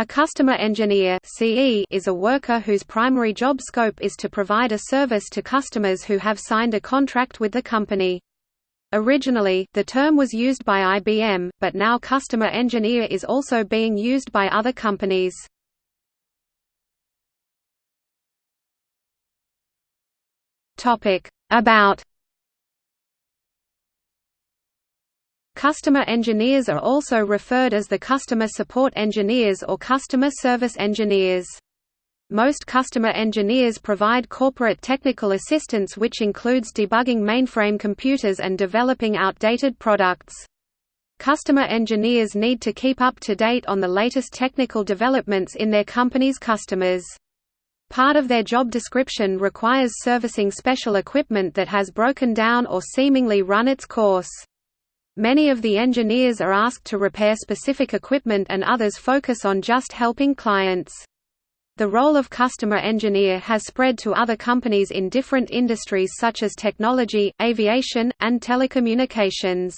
A customer engineer (CE) is a worker whose primary job scope is to provide a service to customers who have signed a contract with the company. Originally, the term was used by IBM, but now customer engineer is also being used by other companies. About Customer engineers are also referred as the customer support engineers or customer service engineers. Most customer engineers provide corporate technical assistance which includes debugging mainframe computers and developing outdated products. Customer engineers need to keep up to date on the latest technical developments in their company's customers. Part of their job description requires servicing special equipment that has broken down or seemingly run its course. Many of the engineers are asked to repair specific equipment and others focus on just helping clients. The role of customer engineer has spread to other companies in different industries such as technology, aviation, and telecommunications.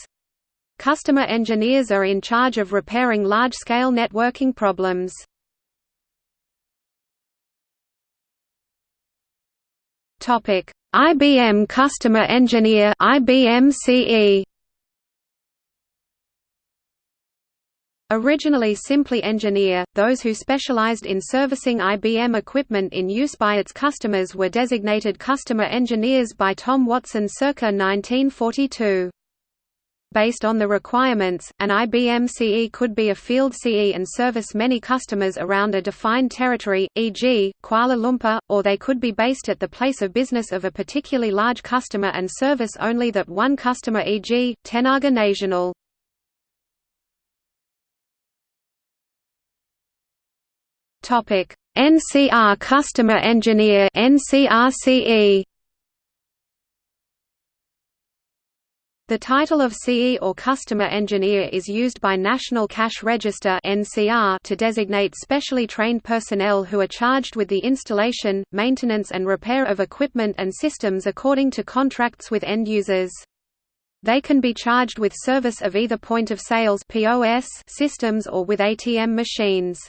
Customer engineers are in charge of repairing large-scale networking problems. IBM Customer Engineer IBM CE Originally simply engineer, those who specialized in servicing IBM equipment in use by its customers were designated customer engineers by Tom Watson circa 1942. Based on the requirements, an IBM CE could be a field CE and service many customers around a defined territory, e.g., Kuala Lumpur, or they could be based at the place of business of a particularly large customer and service only that one customer e.g., Tenaga Nasional. Topic: NCR Customer Engineer NCRCE. The title of CE or Customer Engineer is used by National Cash Register (NCR) to designate specially trained personnel who are charged with the installation, maintenance and repair of equipment and systems according to contracts with end users. They can be charged with service of either point of sales (POS) systems or with ATM machines.